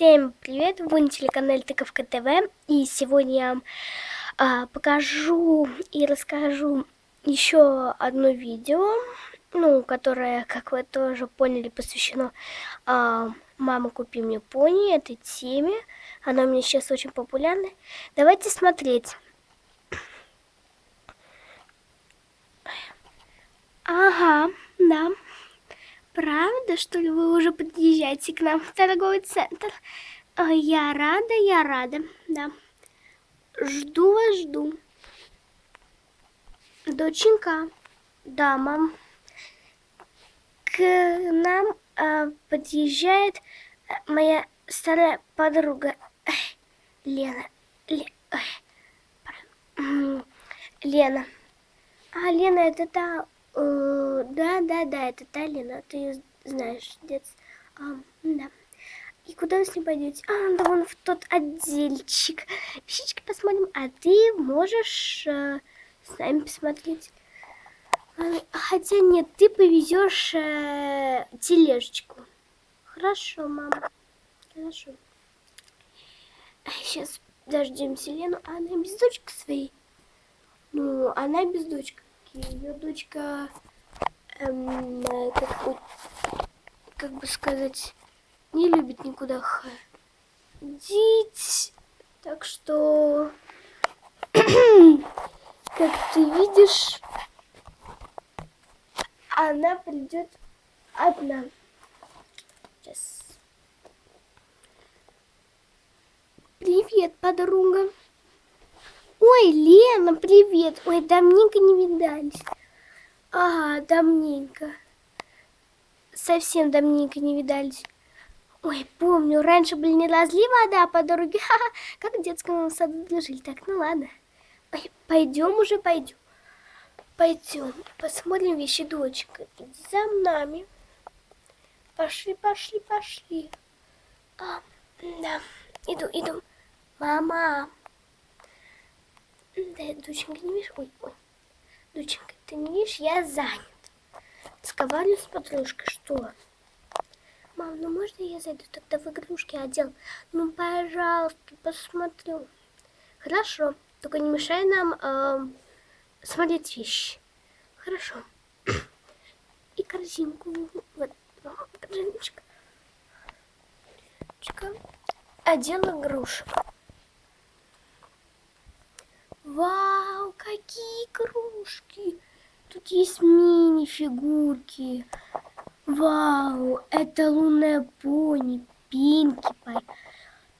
Всем привет, вы на телеканале Тыковка ТВ, и сегодня я вам а, покажу и расскажу еще одно видео, ну, которое, как вы тоже поняли, посвящено а, «Мама, купи мне пони», этой теме, она у меня сейчас очень популярна. Давайте смотреть. Ага, да. Правда, что ли, вы уже подъезжаете к нам в торговый центр? Я рада, я рада, да. Жду вас, жду. Доченька, да, мам. К нам э, подъезжает моя старая подруга Лена. Ле, Лена. А, Лена, это та Э, да, да, да, это та Лена, ты ее знаешь, дец. А, да. И куда вы с ней пойдете? А, да вон в тот отдельчик. Вещички посмотрим, а ты можешь э, с нами посмотреть. А, хотя нет, ты повезешь э, тележечку. Хорошо, мама. Хорошо. Сейчас дождемся Лену. А она без дочки своей? Ну, она без дочки ее дочка, эм, как, как бы сказать, не любит никуда ходить. Так что, как ты видишь, она придет одна. Сейчас. Привет, подруга. Ой, Лена, привет. Ой, давненько не видались. Ага, давненько. Совсем давненько не видались. Ой, помню, раньше были не разлива вода по дороге, Ха -ха, как в детском саду дружили. Так, ну ладно. Ой, пойдем уже, пойдем. Пойдем, посмотрим вещи дочка. Иди за нами. Пошли, пошли, пошли. А, да, иду, иду. Мама. Да, доченька, не видишь? Ой, ой. Доченька, ты не видишь? Я занят. Разговариваю с подружкой. Что? Мам, ну можно я зайду тогда в игрушки отдел? Ну, пожалуйста, посмотрю. Хорошо. Только не мешай нам э, смотреть вещи. Хорошо. И корзинку. Вот, корзиночка. Отдел игрушек. Вау, какие игрушки! Тут есть мини-фигурки. Вау, это лунная пони, Пинки Пай,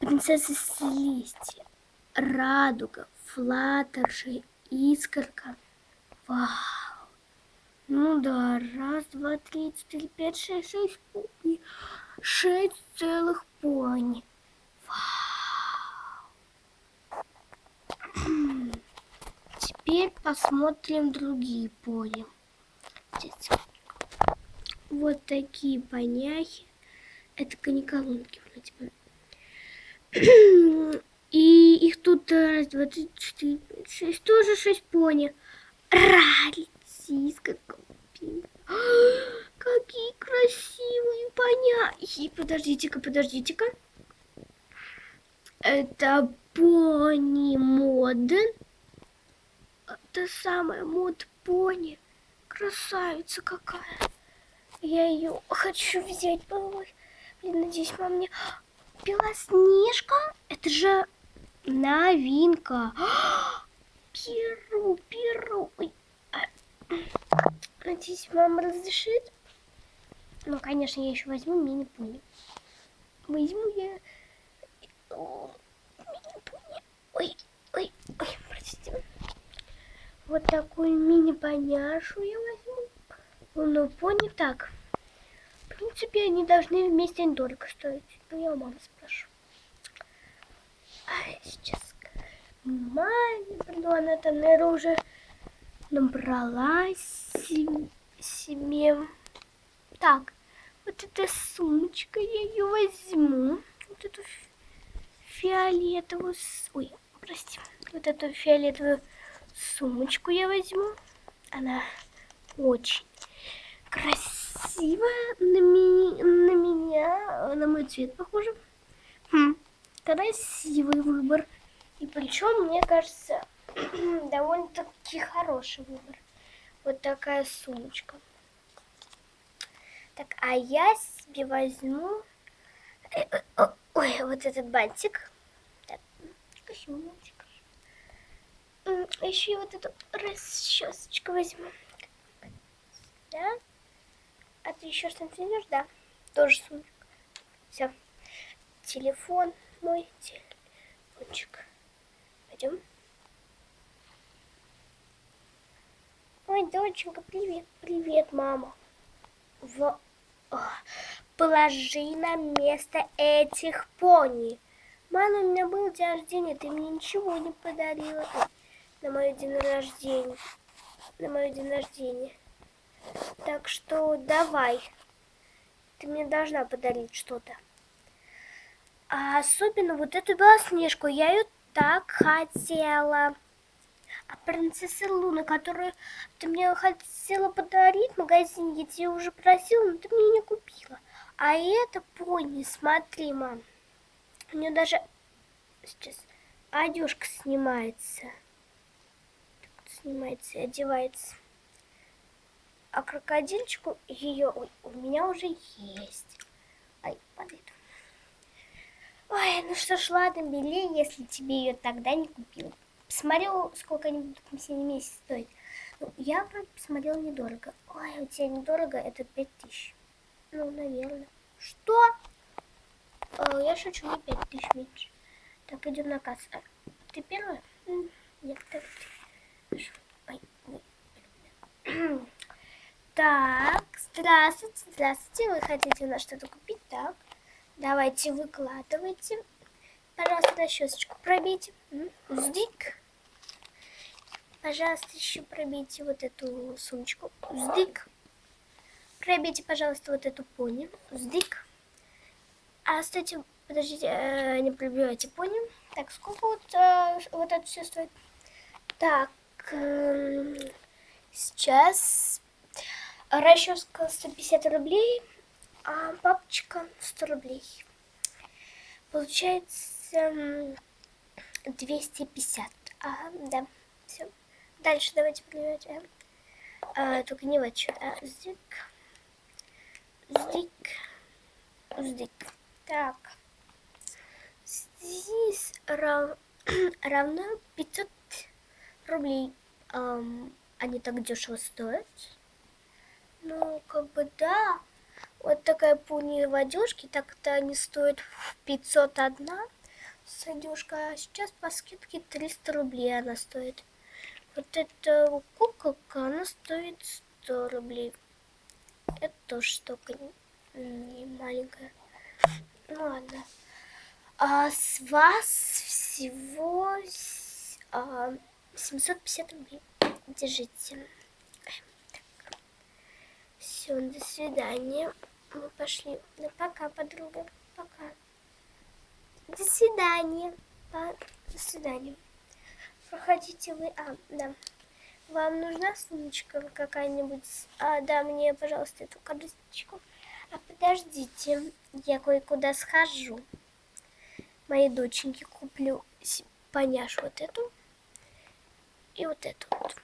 принцесса Селестия, Радуга, Флаттерши, Искорка. Вау. Ну да, раз, два, три, четыре, пять, шесть, шесть пони. Шесть целых пони. Теперь посмотрим другие. Здесь. Вот такие поняхи. Это каниколонки вроде бы. И их тут раз, два, три, четыре, шесть. Тоже шесть пони. Ралитиска. Какие красивые поняхи. Подождите-ка, подождите-ка. Это пони моден та самая мод пони. Красавица какая. Я ее хочу взять Ой, Блин, надеюсь, мама мне... Белоснежка? Это же новинка. Перу, перу. А, надеюсь, мама разрешит. Ну, конечно, я еще возьму мини-пони. Возьму я мини-пони. Ой. Вот такую мини-поняшу я возьму. Ну, пони так. В принципе, они должны вместе недорого стоить. Ну, я у мамы спрошу. А сейчас маме приду, она там, наверное, уже набрала себе. Так, вот эта сумочка, я ее возьму. Вот эту фиолетовую... Ой, прости. Вот эту фиолетовую сумочку я возьму. Она очень красивая на, ми на меня, на мой цвет похожа. Хм, красивый выбор. И причем, мне кажется, довольно-таки хороший выбор. Вот такая сумочка. Так, а я себе возьму э, э, ой, вот этот бантик. Так, косюмочек. Еще и вот эту расчесочку возьму. Да? А ты еще что-нибудь возьмешь? Да. Тоже сумочка. Все. Телефон мой. Телефончик. Пойдем. Ой, доченька, привет. Привет, мама. В... Положи на место этих пони. Мама, у меня был день рождения, ты мне ничего не подарила на мой день рождения. На мой день рождения. Так что давай. Ты мне должна подарить что-то. А особенно вот эту белоснежку. Я ее так хотела. А принцесса Луна, которую ты мне хотела подарить в магазине, я тебе уже просила, но ты мне не купила. А это пони, смотри, мам. У нее даже сейчас одежка снимается. Снимается и одевается. А крокодильчику ее у меня уже есть. Ай, падает. Ой, ну что ж, ладно, бери, если тебе ее тогда не купила. Посмотрел, сколько они будут на месяц стоить. Ну, я посмотрел недорого. Ой, у тебя недорого, это 5000. Ну, наверное. Что? О, я шучу, не 5000 меньше. Так, идем на кассу. Ты первая? Нет, так. Так, здравствуйте, здравствуйте. Вы хотите у нас что-то купить? Так, давайте выкладывайте. Пожалуйста, на щеточку пробейте. Сдик. Пожалуйста, еще пробейте вот эту сумочку. Сдик. Пробейте, пожалуйста, вот эту пони. Сдик. А, кстати, подождите, э, не пробивайте пони. Так, сколько вот, э, вот это все стоит? Так, сейчас расческа 150 рублей, а папочка 100 рублей. Получается 250. Ага, да, все. Дальше давайте пробивать. А, только не вот что. А, здик. Здик. Здик. Так. Здесь рав... равно 500 рублей. Um, они так дешево стоят. Ну, как бы да. Вот такая пуни в одежке, так-то они стоят 501 с одежкой, а сейчас по скидке 300 рублей она стоит. Вот эта куколка, она стоит 100 рублей. Это тоже штука не, не маленькая. Ну ладно. А с вас всего а, 750 рублей. Держите. Все, до свидания. Мы пошли. Ну, пока, подруга. Пока. До свидания. До свидания. Проходите вы. А, да. Вам нужна сумочка какая-нибудь? А, да, мне, пожалуйста, эту карточку. А подождите, я кое-куда схожу. Моей доченьке куплю поняш вот эту и вот эту вот.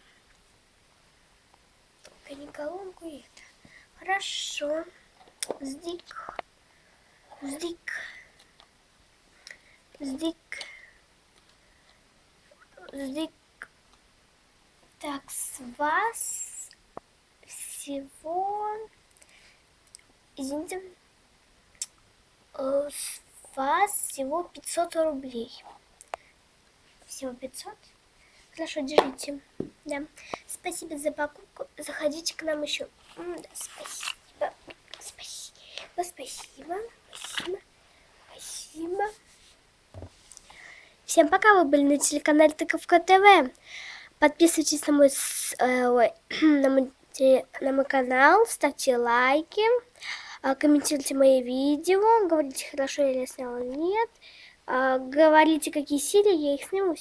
Только не колонку и это. Хорошо. Здик. Здик. Здик. Здик. Так, с вас всего... Извините. Э, с вас всего 500 рублей. Всего 500? Хорошо, держите. Да. Спасибо за покупку. Заходите к нам еще. Да, спасибо. Спасибо. Спасибо. Спасибо. Спасибо. Всем пока, вы были на телеканале Тыковка ТВ. Подписывайтесь на мой, э, на мой, на мой канал, ставьте лайки, э, комментируйте мои видео, говорите, хорошо я сняла, нет. Э, говорите, какие серии, я их сниму.